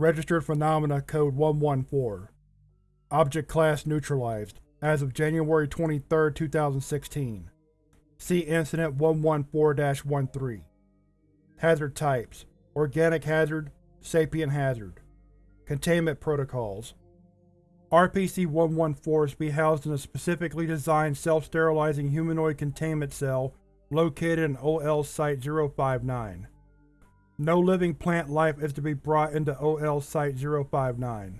Registered Phenomena Code 114 Object Class Neutralized as of January 23, 2016 See Incident 114-13 Hazard Types Organic Hazard Sapient Hazard. Containment Protocols. RPC-114 is to be housed in a specifically designed self-sterilizing humanoid containment cell located in OL Site-059. No living plant life is to be brought into OL Site-059.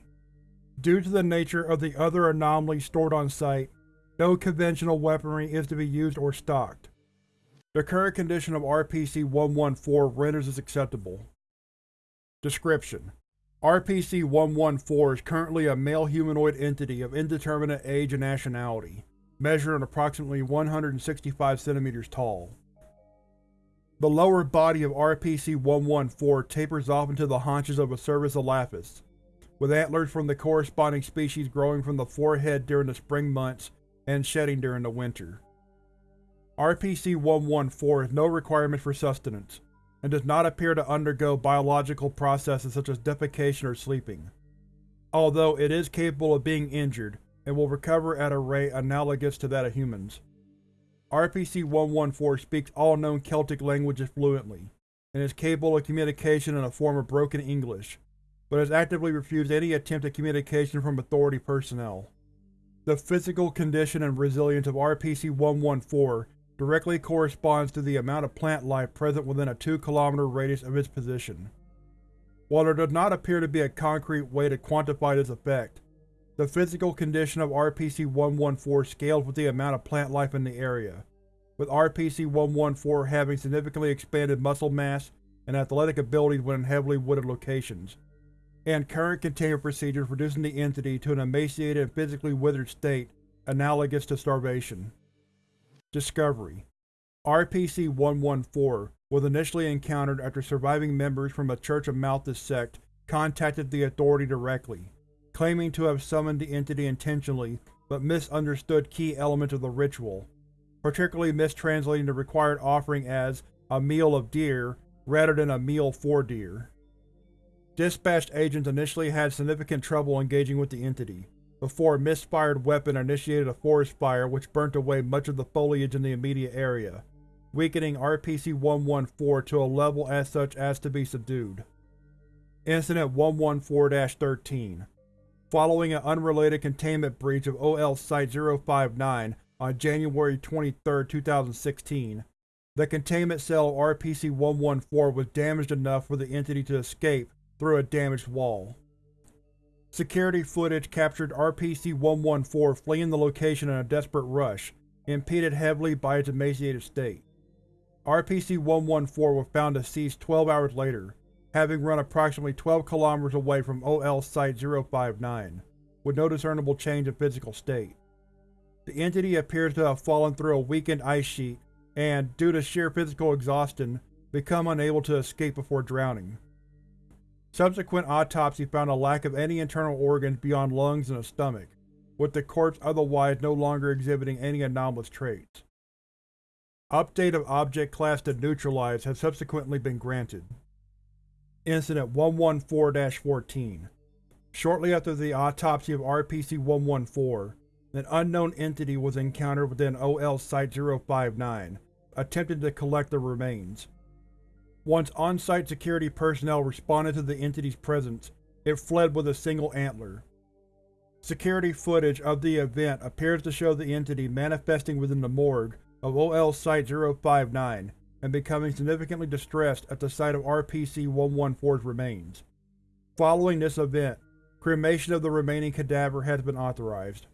Due to the nature of the other anomalies stored on site, no conventional weaponry is to be used or stocked. The current condition of RPC-114 renders this acceptable. Description: RPC-114 is currently a male humanoid entity of indeterminate age and nationality, measuring approximately 165 cm tall. The lower body of RPC-114 tapers off into the haunches of a Cervus elaphus, with antlers from the corresponding species growing from the forehead during the spring months and shedding during the winter. RPC-114 has no requirement for sustenance, and does not appear to undergo biological processes such as defecation or sleeping, although it is capable of being injured and will recover at a rate analogous to that of humans. RPC-114 speaks all known Celtic languages fluently, and is capable of communication in a form of broken English, but has actively refused any attempt at communication from Authority personnel. The physical condition and resilience of RPC-114 directly corresponds to the amount of plant life present within a 2 km radius of its position. While there does not appear to be a concrete way to quantify this effect, the physical condition of RPC-114 scales with the amount of plant life in the area, with RPC-114 having significantly expanded muscle mass and athletic abilities when in heavily wooded locations, and current containment procedures reducing the entity to an emaciated and physically withered state analogous to starvation. Discovery. RPC-114 was initially encountered after surviving members from a Church of Malthus sect contacted the Authority directly, claiming to have summoned the entity intentionally but misunderstood key elements of the ritual, particularly mistranslating the required offering as a meal of deer rather than a meal for deer. Dispatched agents initially had significant trouble engaging with the entity, before a misfired weapon initiated a forest fire which burnt away much of the foliage in the immediate area, weakening RPC-114 to a level as such as to be subdued. Incident 114-13 Following an unrelated containment breach of OL Site-059 on January 23, 2016, the containment cell of RPC-114 was damaged enough for the entity to escape through a damaged wall. Security footage captured RPC-114 fleeing the location in a desperate rush, impeded heavily by its emaciated state. RPC-114 was found deceased 12 hours later, having run approximately 12 km away from OL Site-059, with no discernible change in physical state. The entity appears to have fallen through a weakened ice sheet and, due to sheer physical exhaustion, become unable to escape before drowning. Subsequent autopsy found a lack of any internal organs beyond lungs and a stomach, with the corpse otherwise no longer exhibiting any anomalous traits. Update of Object Class to Neutralized has subsequently been granted. Incident 114-14 Shortly after the autopsy of RPC-114, an unknown entity was encountered within OL Site-059, attempting to collect the remains. Once on-site security personnel responded to the entity's presence, it fled with a single antler. Security footage of the event appears to show the entity manifesting within the morgue of OL Site-059 and becoming significantly distressed at the sight of RPC-114's remains. Following this event, cremation of the remaining cadaver has been authorized.